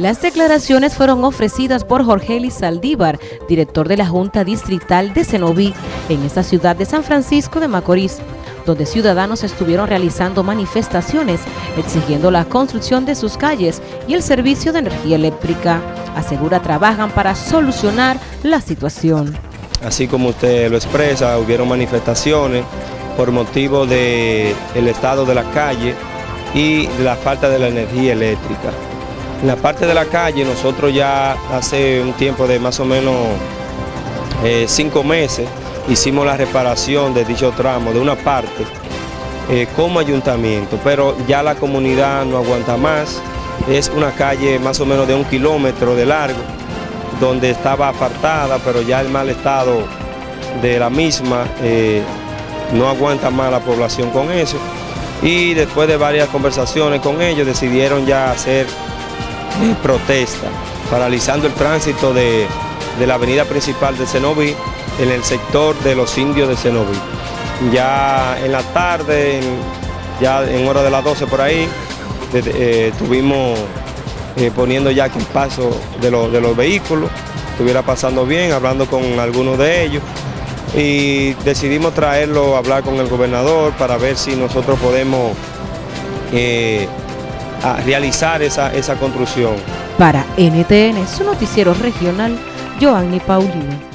Las declaraciones fueron ofrecidas por Jorge Eli Saldívar, director de la Junta Distrital de Cenoví, en esta ciudad de San Francisco de Macorís, donde ciudadanos estuvieron realizando manifestaciones exigiendo la construcción de sus calles y el servicio de energía eléctrica. Asegura trabajan para solucionar la situación. Así como usted lo expresa, hubieron manifestaciones por motivo del el estado de la calle y la falta de la energía eléctrica. En la parte de la calle nosotros ya hace un tiempo de más o menos eh, cinco meses hicimos la reparación de dicho tramo de una parte eh, como ayuntamiento, pero ya la comunidad no aguanta más. Es una calle más o menos de un kilómetro de largo, donde estaba apartada, pero ya el mal estado de la misma eh, no aguanta más la población con eso. Y después de varias conversaciones con ellos decidieron ya hacer protesta, paralizando el tránsito de, la avenida principal de Cenoví en el sector de los indios de Cenoví. Ya en la tarde, ya en hora de las 12 por ahí, eh, estuvimos eh, poniendo ya que el paso de, de los vehículos estuviera pasando bien, hablando con algunos de ellos y decidimos traerlo hablar con el gobernador para ver si nosotros podemos eh, a realizar esa, esa construcción. Para NTN, su noticiero regional, Joanny Paulino.